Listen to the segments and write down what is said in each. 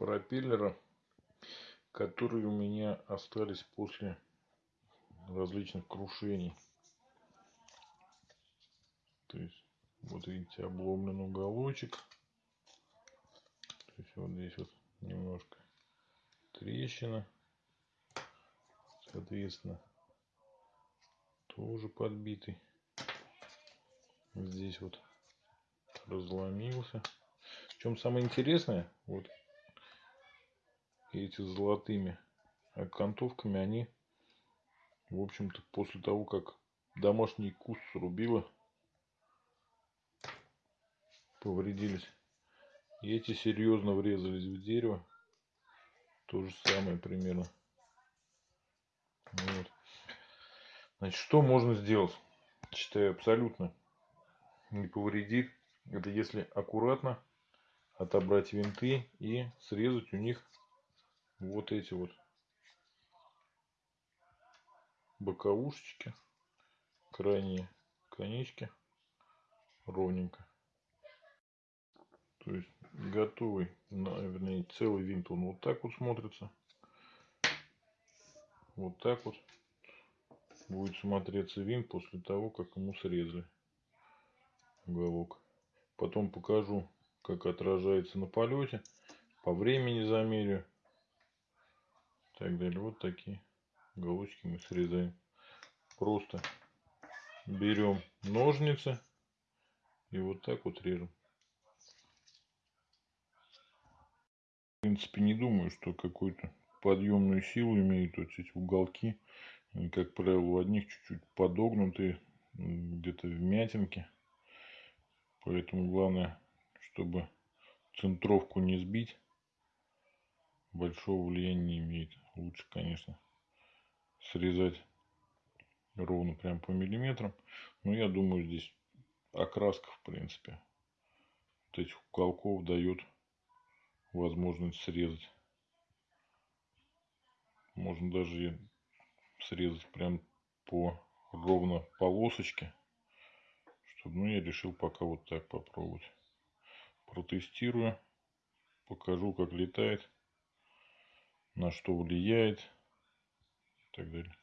пропеллера, которые у меня остались после различных крушений. То есть, вот видите, обломлен уголочек. То есть, вот здесь вот немножко трещина. Соответственно, тоже подбитый. Здесь вот разломился. В чем самое интересное, вот эти золотыми окантовками, они, в общем-то, после того, как домашний куст срубило, повредились. И эти серьезно врезались в дерево. То же самое примерно. Вот. Значит, что можно сделать? Считаю, абсолютно не повредит. Это если аккуратно отобрать винты и срезать у них вот эти вот боковушечки, крайние конечки ровненько. То есть готовый, наверное, целый винт он вот так вот смотрится. Вот так вот будет смотреться винт после того, как ему срезали уголок. Потом покажу, как отражается на полете. По времени замерю. Так далее. Вот такие уголочки мы срезаем. Просто берем ножницы и вот так вот режем. В принципе, не думаю, что какую-то подъемную силу имеют вот эти уголки. Они, как правило, у одних чуть-чуть подогнутые, где-то вмятинки. Поэтому главное, чтобы центровку не сбить, большого влияния не имеет. Лучше, конечно, срезать ровно прям по миллиметрам. Но я думаю, здесь окраска, в принципе, вот этих уголков дает возможность срезать. Можно даже срезать прям по ровно полосочке чтобы, ну, я решил пока вот так попробовать. Протестирую, покажу, как летает, на что влияет и так далее.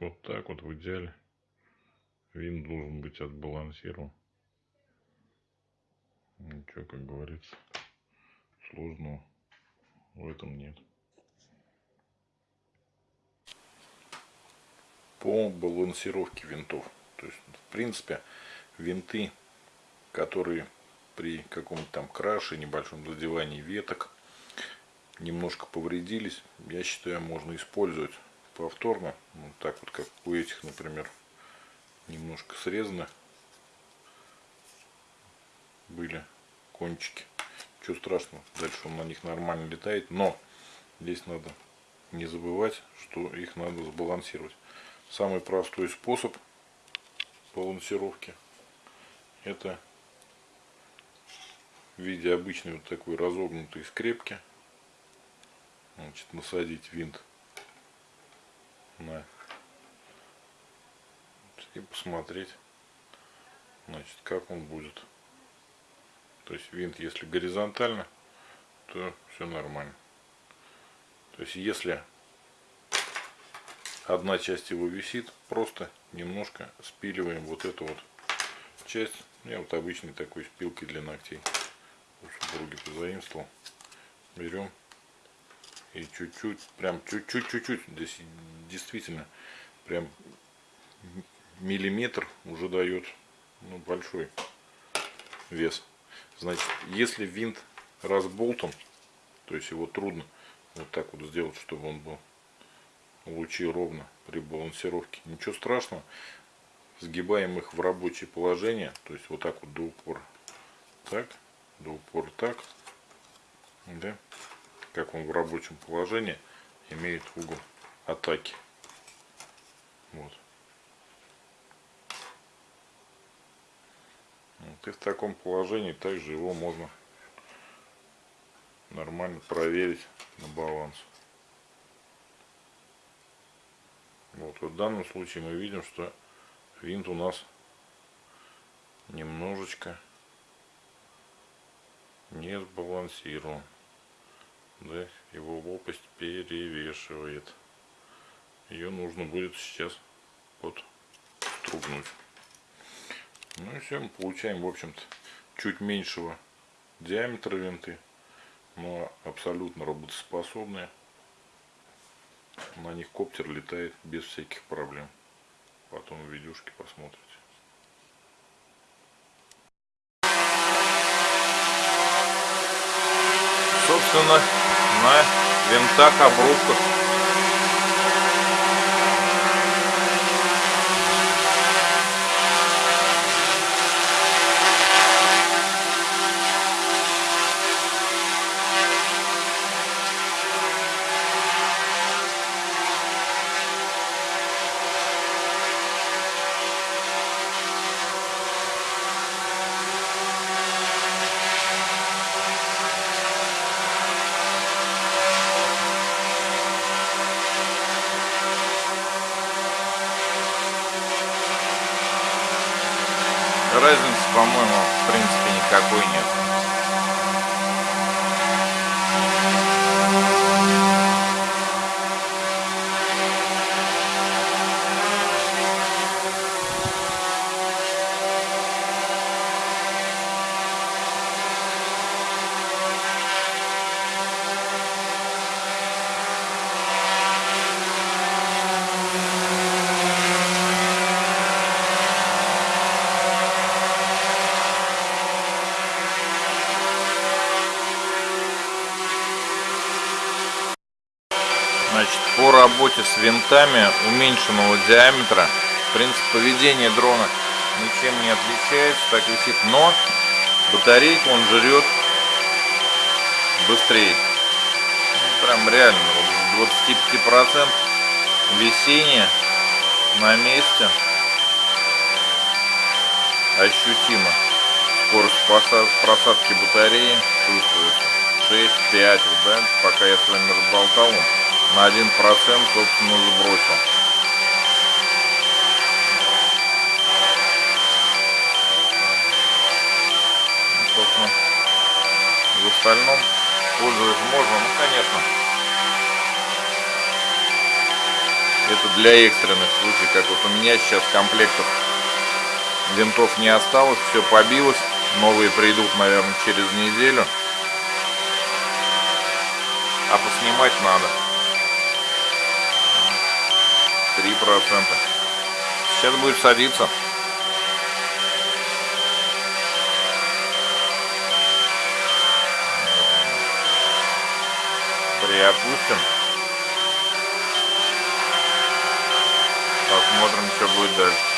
Вот так вот в идеале винт должен быть отбалансирован. Ничего, как говорится, сложного в этом нет. По балансировке винтов. То есть, в принципе, винты, которые при каком-то там краше, небольшом задевании веток немножко повредились, я считаю, можно использовать повторно. Вот так вот, как у этих, например, немножко срезаны были кончики. Ничего страшного, дальше он на них нормально летает, но здесь надо не забывать, что их надо сбалансировать. Самый простой способ балансировки. Это в виде обычной вот такой разогнутой скрепки. Значит, насадить винт на и посмотреть, значит, как он будет. То есть винт, если горизонтально, то все нормально. То есть если одна часть его висит, просто немножко спиливаем вот эту вот часть. Я вот обычной такой спилкой для ногтей у супруги позаимствовал. Берем и чуть-чуть, прям чуть-чуть, чуть-чуть, действительно прям миллиметр уже дает ну, большой вес. Значит, если винт разболтан, то есть его трудно вот так вот сделать, чтобы он был лучи ровно при балансировке. Ничего страшного. Сгибаем их в рабочее положение. То есть вот так вот до упора. Так. До упора так. Да. Как он в рабочем положении имеет угол атаки. Вот. Вот и в таком положении также его можно нормально проверить на баланс. Вот, в данном случае мы видим, что винт у нас немножечко не не сбалансирован. Да, его лопасть перевешивает. Ее нужно будет сейчас подструбнуть. Ну и все, мы получаем, в общем-то, чуть меньшего диаметра винты, но абсолютно работоспособные. На них коптер летает без всяких проблем. Потом в видюшке посмотрите. Собственно, на винтах обрубках принципе никакой нет. Значит, по работе с винтами уменьшенного диаметра, в принципе, поведение дрона ничем не отличается, так висит, но батарейку он жрет быстрее. Ну, прям реально, вот с 25% весения на месте ощутимо. Скорость просадки батареи чувствуется 6-5, вот, да, пока я с вами разболтал, он на один процент собственно сбросил ну, собственно в остальном пользоваться можно. Ну конечно. Это для экстренных случаев как вот у меня сейчас комплектов винтов не осталось все побилось. Новые придут наверное через неделю. А поснимать надо процента. Сейчас будет садиться. Приопустим. Посмотрим, что будет дальше.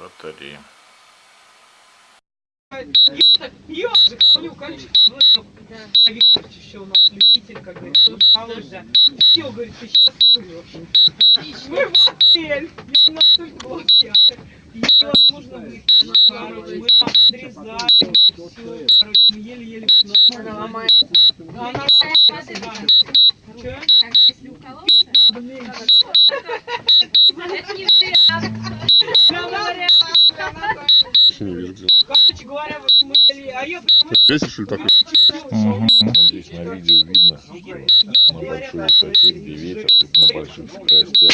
Батареи. Ежик, него количество а Виктор еще у нас любитель, как говорится. Все, говорит, ты сейчас врешь. Мы в отель. Я настолько плохая. Ее нужно выйти. Здесь на видео видно, что на большой высоте, где ветер, на больших скоростях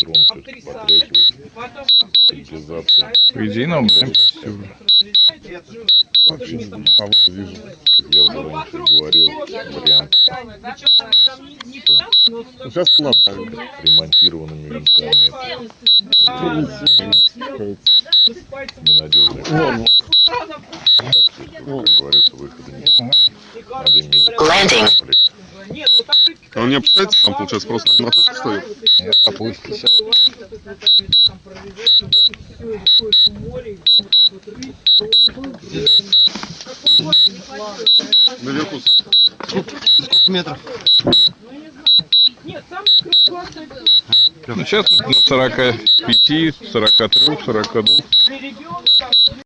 дрон все потряхивает. потом Стабилизация. По идее, нам Соответственно, А вижу. как я уже раньше говорил, вариант Сейчас ладно. ремонтированными винтами что, как говорится, выхода нет. Надо иметь комплект. Ну а он не опускается, там получается просто на стоит. Нет, опустки сейчас. там прорезать, вот всё, и такое море, и там вот эта вот рыбь, вот, Наверху. Сколько метров? Ну, не знаю. Нет, самый классный Ну, сейчас на 45, 43, 42. для ребенка.